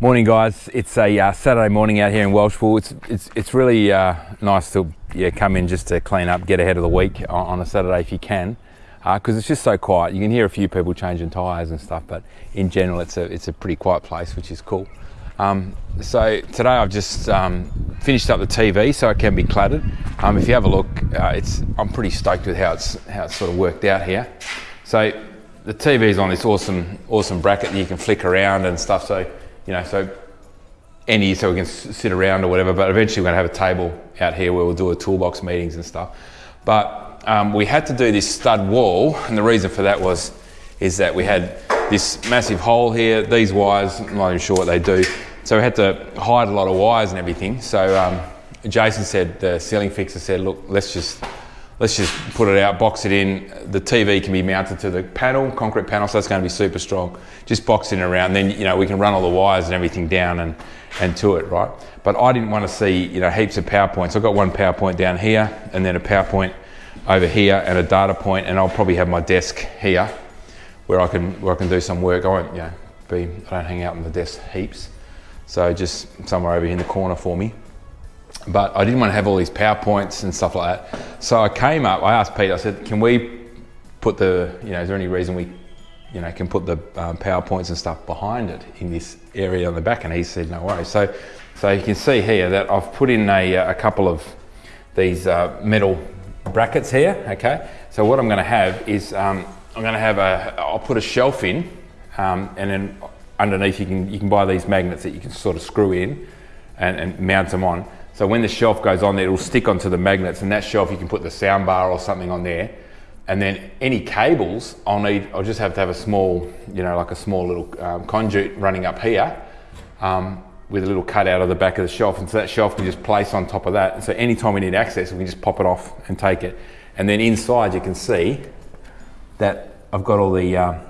Morning, guys. It's a uh, Saturday morning out here in Welshpool. It's it's it's really uh, nice to yeah come in just to clean up, get ahead of the week on, on a Saturday if you can, because uh, it's just so quiet. You can hear a few people changing tyres and stuff, but in general, it's a it's a pretty quiet place, which is cool. Um, so today I've just um, finished up the TV so it can be cladded. Um, if you have a look, uh, it's I'm pretty stoked with how it's how it's sort of worked out here. So the TV is on this awesome awesome bracket that you can flick around and stuff. So you know, so any so we can sit around or whatever. But eventually we're going to have a table out here where we'll do a toolbox meetings and stuff. But um, we had to do this stud wall, and the reason for that was is that we had this massive hole here. These wires, I'm not even sure what they do. So we had to hide a lot of wires and everything. So um, Jason said, the ceiling fixer said, look, let's just let's just put it out, box it in. The TV can be mounted to the panel, concrete panel, so that's going to be super strong. Just box it around, then you know we can run all the wires and everything down and and to it, right? But I didn't want to see you know heaps of PowerPoints. I've got one PowerPoint down here, and then a PowerPoint over here, and a data point, and I'll probably have my desk here where I can where I can do some work. I won't you know be I don't hang out on the desk heaps, so just somewhere over here in the corner for me but I didn't want to have all these PowerPoints and stuff like that. So I came up, I asked Pete, I said, can we put the, you know, is there any reason we, you know, can put the um, PowerPoints and stuff behind it in this area on the back? And he said, no worries. So, so you can see here that I've put in a, a couple of these uh, metal brackets here, okay? So what I'm gonna have is, um, I'm gonna have a, I'll put a shelf in um, and then underneath you can, you can buy these magnets that you can sort of screw in and, and mount them on. So when the shelf goes on there, it'll stick onto the magnets and that shelf you can put the sound bar or something on there. And then any cables, I'll need, I'll just have to have a small, you know, like a small little um, conduit running up here um, with a little cut out of the back of the shelf. And so that shelf can just place on top of that. And so anytime we need access, we can just pop it off and take it. And then inside you can see that I've got all the, uh,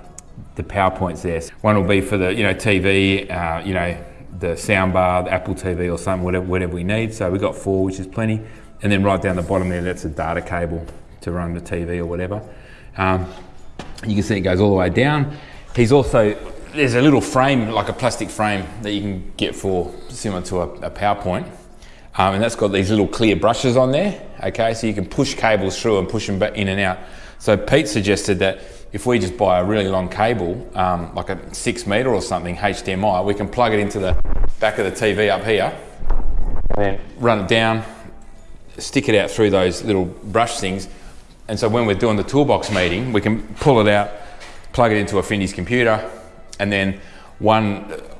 the PowerPoints there. One will be for the, you know, TV, uh, you know, the soundbar, the Apple TV or something, whatever, whatever we need. So we've got four, which is plenty. And then right down the bottom there, that's a data cable to run the TV or whatever. Um, you can see it goes all the way down. He's also, there's a little frame, like a plastic frame that you can get for similar to a, a PowerPoint. Um, and that's got these little clear brushes on there. Okay, so you can push cables through and push them back in and out. So Pete suggested that if we just buy a really long cable, um, like a six meter or something, HDMI, we can plug it into the back of the TV up here, and then run it down, stick it out through those little brush things. And so when we're doing the toolbox meeting, we can pull it out, plug it into a Findy's computer, and then one,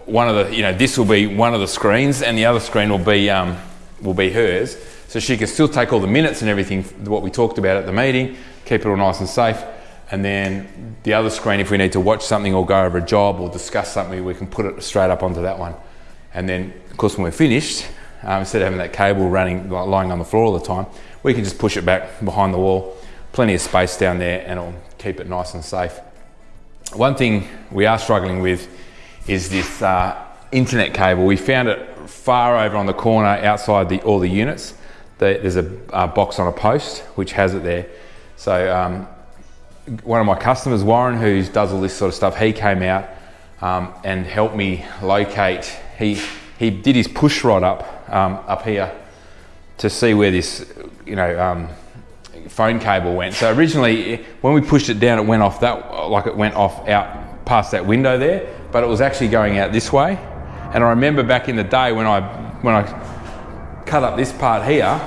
one of the, you know, this will be one of the screens and the other screen will be, um, will be hers. So she can still take all the minutes and everything, what we talked about at the meeting, keep it all nice and safe and then the other screen, if we need to watch something or go over a job or discuss something, we can put it straight up onto that one. And then, of course, when we're finished, um, instead of having that cable running, lying on the floor all the time, we can just push it back behind the wall. Plenty of space down there and it'll keep it nice and safe. One thing we are struggling with is this uh, internet cable. We found it far over on the corner outside the, all the units. there's a, a, box on a post which has it there. So um, one of my customers, Warren, who does all this sort of stuff, he came out um, and helped me locate. He he did his push rod up um, up here to see where this you know um, phone cable went. So originally, when we pushed it down, it went off that like it went off out past that window there, but it was actually going out this way. And I remember back in the day when I when I cut up this part here,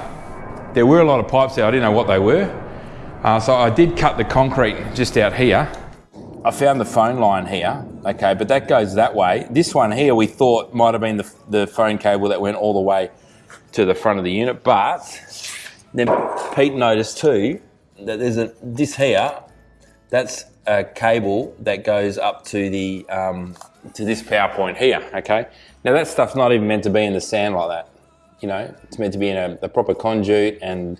there were a lot of pipes there. I didn't know what they were. Uh, so I did cut the concrete just out here. I found the phone line here, okay, but that goes that way. This one here we thought might have been the, the phone cable that went all the way to the front of the unit, but then Pete noticed too that there's a this here, that's a cable that goes up to the um, to this PowerPoint here, okay? Now that stuff's not even meant to be in the sand like that, you know? It's meant to be in a, a proper conduit and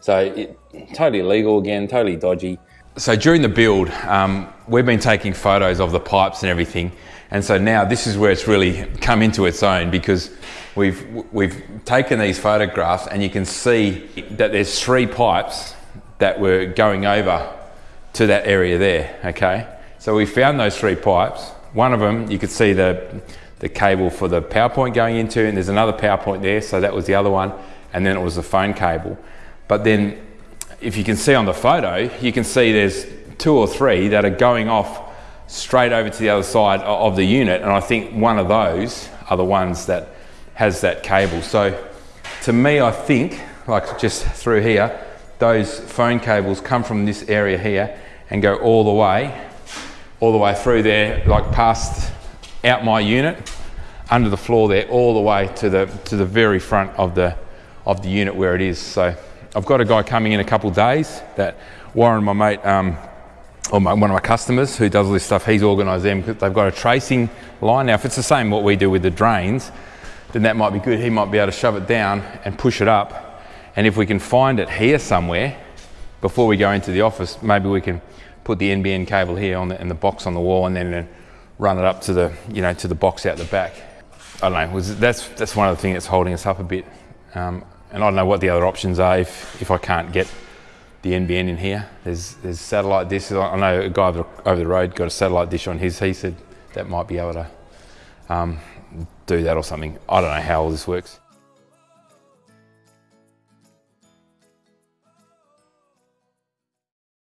so it, totally illegal again, totally dodgy. So during the build, um, we've been taking photos of the pipes and everything. And so now this is where it's really come into its own because we've, we've taken these photographs and you can see that there's three pipes that were going over to that area there, okay? So we found those three pipes. One of them, you could see the, the cable for the power point going into, and there's another power point there, so that was the other one, and then it was the phone cable. But then, if you can see on the photo, you can see there's two or three that are going off straight over to the other side of the unit, and I think one of those are the ones that has that cable. So, to me, I think, like just through here, those phone cables come from this area here and go all the way, all the way through there, like past out my unit, under the floor there, all the way to the to the very front of the of the unit where it is. So I've got a guy coming in a couple of days that Warren, my mate, um, or my, one of my customers who does all this stuff, he's organised them because they've got a tracing line. Now, if it's the same what we do with the drains, then that might be good. He might be able to shove it down and push it up. And if we can find it here somewhere before we go into the office, maybe we can put the NBN cable here on the, and the box on the wall and then run it up to the, you know, to the box out the back. I don't know, that's, that's one of the things that's holding us up a bit. Um, and I don't know what the other options are if, if I can't get the NBN in here. There's, there's satellite dishes. I know a guy over the, over the road got a satellite dish on his. He said that might be able to um, do that or something. I don't know how all this works.